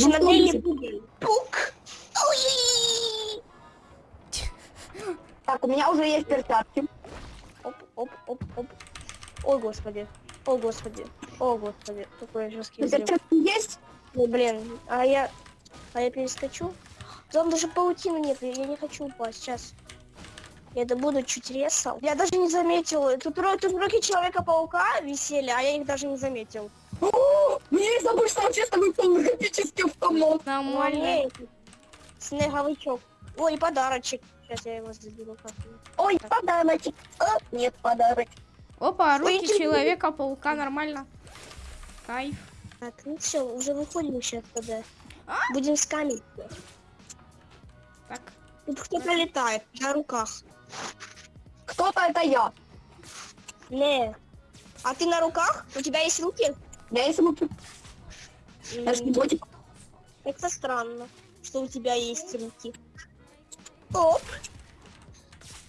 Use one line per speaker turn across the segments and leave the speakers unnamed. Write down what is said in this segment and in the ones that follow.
Короче,
Ну,
на две
помните.
не пугай. Пук.
Так, у меня уже есть перчатки.
Оп, оп, оп, оп. Ой, господи. О, господи. О, господи. Какой жесткий взрыв.
Перчатки есть?
Ой, блин. А я... А я перескочу? Там даже паутины нет. Я не хочу упасть. Сейчас. Я это буду чуть резал. Я даже не заметил. Тут, тут руки Человека-паука висели, а я их даже не заметил.
О, Мне есть обычно вообще с тобой полуграфический автомат.
Нормально.
Снеговичок. Ой, подарочек. Сейчас я его заберу как-нибудь.
Ой, подарочек. А, нет, подарочек.
Опа, руки. Человека-паука, нормально. Кайф.
Так, ну все, уже выходим сейчас тогда.
А?
Будем скамить.
Так,
Тут кто-то летает на руках.
Кто-то это я.
Не. А ты на руках? У тебя есть руки?
Я
М,
ботик.
Это странно, что у тебя есть руки. Оп.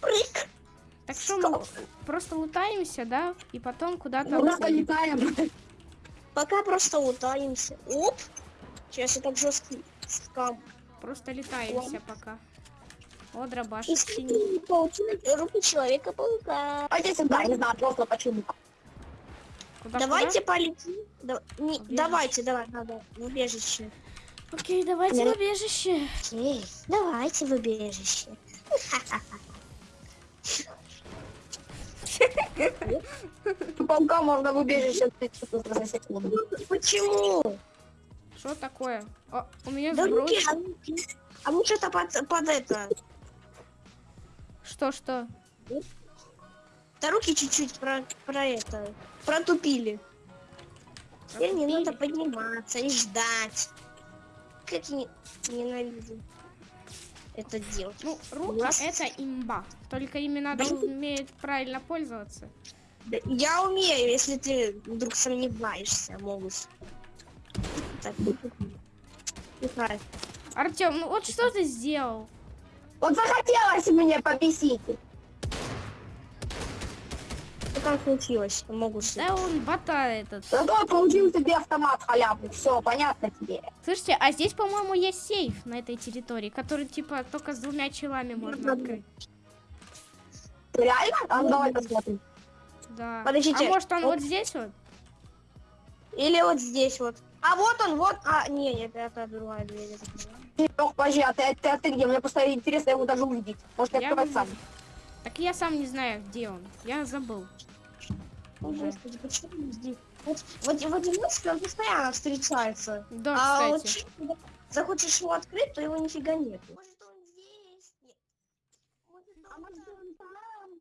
Прыг.
так что мы просто лутаемся, да? И потом куда-то
Мы просто
уходим.
летаем.
Пока просто лутаемся. Оп. Сейчас я так жесткий скам.
Просто летаемся пока. О, дробаш.
И руки Человека-паука.
Пойди сюда, не знаю, просто почему.
Куда,
Давайте полетим. Да- не-
Убежище.
давайте, давай, надо. В убежище.
куда? Окей, давайте в
Я-
убежище.
Окей, давайте в убежище.
У паука можно в убежище.
Почему?
Что такое? О, у меня
Да руки, а руки. А мы что-то под, под это.
Что, что?
Да руки чуть-чуть про, про это. Протупили. Теперь не надо подниматься и ждать. Как я не- ненавижу это делать.
Ну, руки
Раз.
это имба. Только ими надо
Да.
уметь правильно пользоваться.
Да Я умею, если ты вдруг сомневаешься, могут. Так.
Артем, ну вот что ты сделал?
Вот захотелось мне побесить.
Что там случилось? Могут.
Да он бота этот.
Зато я получил себе автомат халявный. Все, понятно тебе.
Слушайте, а здесь, по-моему, есть сейф на этой территории, который, типа, только с двумя челами можно открыть.
Реально? А ну давай посмотрим.
Да.
Подождите,
А может он
вот-
вот здесь вот?
Или вот здесь вот. А вот он, вот. А, не, нет, это другая дверь.
Лёх, подожди, а ты, а ты, а ты где? Мне просто интересно его даже увидеть. Может, я открывать сам.
Так я сам не знаю, где он. Я забыл.
О,
Уже.
Господи, почему здесь? Вот, вот, в одиночке он постоянно встречается.
Да,
а вот
кстати.
когда захочешь его открыть, то его нифига нет. Может он здесь? Нет. Может, он там?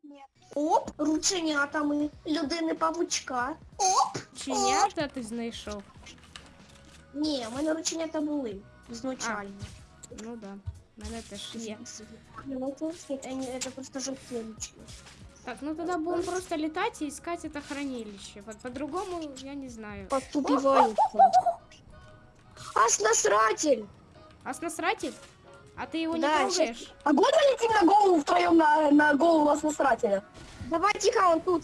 Нет. Оп, рученята ми, людини павучка. Оп!
Чинята ти знайшов.
Ні, в мене рученята були. Ізначально.
Ну да. В Мене теж є.
Ну, это, просто ручки.
Так, ну тогда будем просто летать и искать это хранилище. Вот по-другому я не знаю.
Подтупиваются. Ас насратель!
А? А ты его не
Да,
трогаешь?
А год летим на голову втроем на, на голову вас насрателя.
Давай тихо, он тут.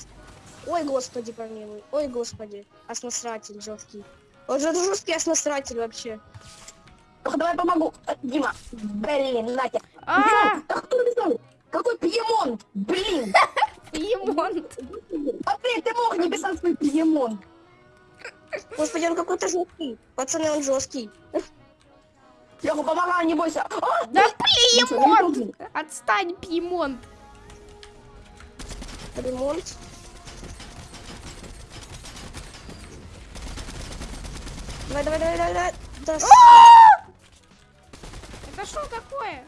Ой, господи, помилуй. Ой, господи. Ас насратель жесткий. Он же жесткий ас насратель вообще.
Давай помогу. Э, Дима, блин, Натя.
А,
кто написал? Какой Пьемонт? Блин.
Пьемонт.
Смотри, ты мог не писать свой Пьемонт.
Господи, он какой-то жесткий. Пацаны, он жесткий.
Леха, помогай, не бойся. А,
Да
Пьемонт!
Пьемонт! Отстань, Пьемонт!
Ремонт. Давай, давай, давай, давай, давай. Да,
Это что такое?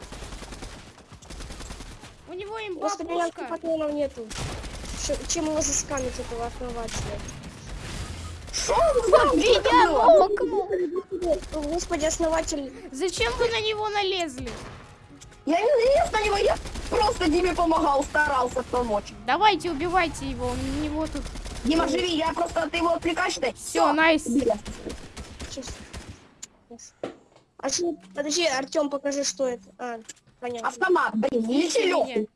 У него
у меня
пушка.
патронов нету. Ш- Чем его заскамить, этого основателя?
Меня нокнул.
Господи, основатель.
Зачем вы на него налезли?
Я не лез на него, я просто Диме помогал, старался помочь.
Давайте, убивайте его, у него тут...
Дима, живи, я просто, ты его отвлекаешь.
Все, найс.
Сейчас. А что? Подожди, Артем, покажи, что это. А, понятно.
Автомат, блин, не лечи Леху.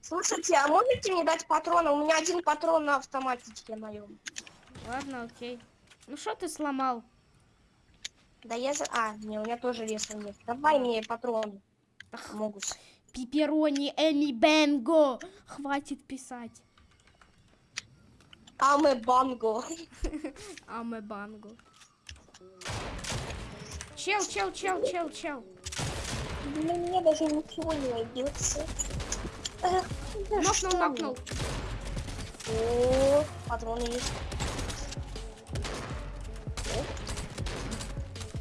Слушайте, а можете мне дать патроны? У меня один патрон на автоматике моем.
Ладно, окей. Ну что ты сломал?
Да я за... А, не, у меня тоже леса нет. Давай мне патроны.
Ах.
Могут.
Пиперони, Эми Бенго. Хватит писать.
Аме банго.
Аме Банго. Чел, чел, чел, чел, чел.
Для меня даже ничего не найдется. Эх, да
Нокнул, нокнул.
О, патроны есть.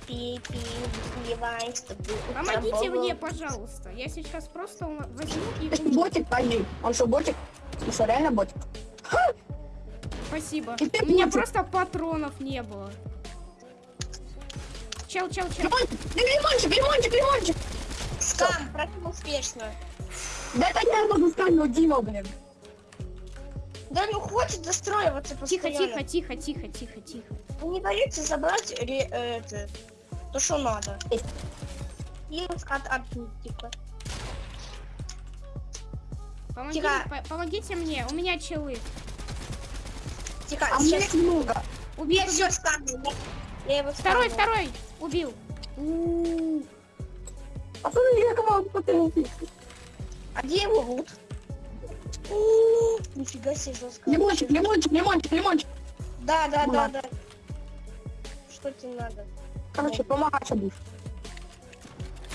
Пи, пи, вливай, чтобы
Помогите мне, пожалуйста. Я сейчас просто возьму и
ботик, подожди. Он что, ботик? Он что, реально ботик?
Спасибо. У меня просто патронов не было. Чел, чел, чел.
Лимончик, да лимончик, лимончик, лимончик.
Скам, прям успешно.
Да это я могу ну Дима, блин.
Да ну хочет застроиваться
Тихо,
постоянно.
тихо, тихо, тихо, тихо, тихо.
Вы не даете забрать ре- э, это, то, что надо. И от, типа.
Помогите,
Тихо.
по- помогите мне, у меня челы.
Тихо,
А мне
сейчас.
много.
Я
убил.
все скам. Я, его
Второй, второй. Убил.
Пацаны, я кого потянуть.
А где его лут? Нифига себе жестко.
Лимончик, лимончик, лимончик, лимончик.
Да, да, да, да. Что тебе надо?
Короче, помогать будешь.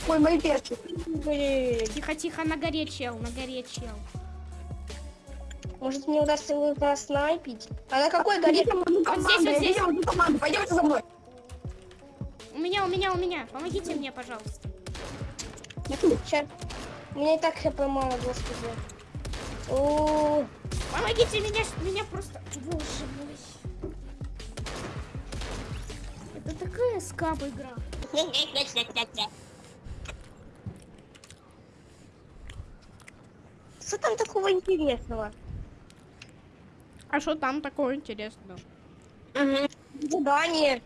Ой, мои перчи.
Блин.
Тихо, тихо, на горе чел, на горе чел.
Может мне удастся его проснайпить? А на какой горе?
Идем в одну команду,
здесь, вот здесь.
пойдемте за мной.
Меня, у меня, у меня. Помогите мне, пожалуйста.
Сейчас. У меня и так хп мало, господи. О,
Помогите меня, меня просто... Боже мой. Это такая скаб игра.
Что там такого интересного?
А что там такое интересного?
Задание.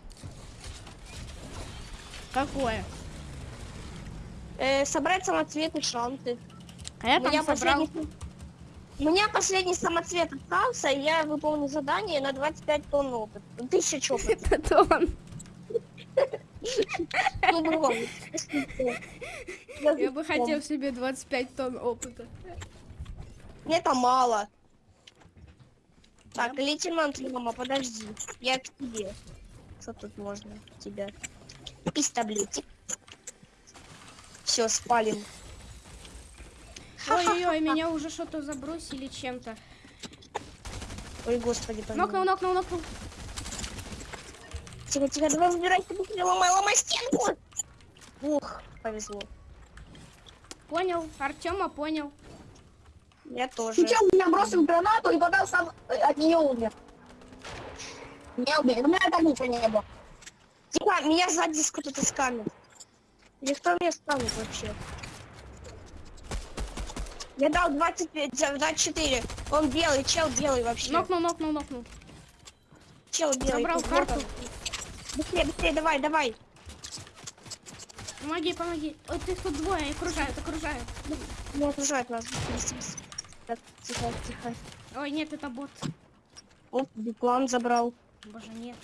Какое?
Э, собрать самоцветы шанты.
А я
У меня
там собрал...
последний... У меня последний самоцвет остался, и я выполню задание на 25 тонн опыта. Тысяча чопов.
Это он.
Ну.
Я бы хотел себе 25 тонн опыта.
Мне это мало. Так, лейтенант Лёма, подожди. Я к тебе. Что тут можно тебя? Из таблетик. Все, спалим.
Ой-ой-ой, меня уже что-то забросили чем-то.
Ой, господи,
Нокнул,
помилуй.
нокнул, нокнул.
Тихо, тихо, давай выбирайся быстрее, ломай, ломай стенку. Ух, повезло.
Понял, Артема понял.
Я тоже.
Сейчас меня бросил гранату и потом сам э, от нее умер. Не убей, у меня так ничего не было.
Тихо, меня сзади кто-то скамит. Или кто меня скамит вообще? Я дал 25, за- 24. Он белый, чел белый вообще.
Нокнул, нокнул, нокнул.
Чел белый.
Забрал карту.
вот. Быстрее, быстрее, давай, давай.
Помоги, помоги. Ой, ты тут двое, окружают, окружают.
Не окружают нас. Так, тихо, тихо.
Ой, нет, это бот.
Оп, биплан забрал.
Боже, нет.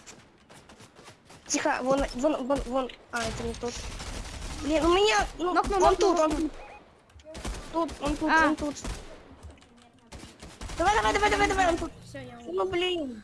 Тихо, вон, вон, вон, вон. А, это не тот. Блин, у меня, ну,
Нокнул,
он
нокнул,
тут, он
нокнул.
тут. Тут, он тут,
А.
он тут. Давай, давай, давай, давай, давай, он тут.
Все, я умер.
Ну, блин.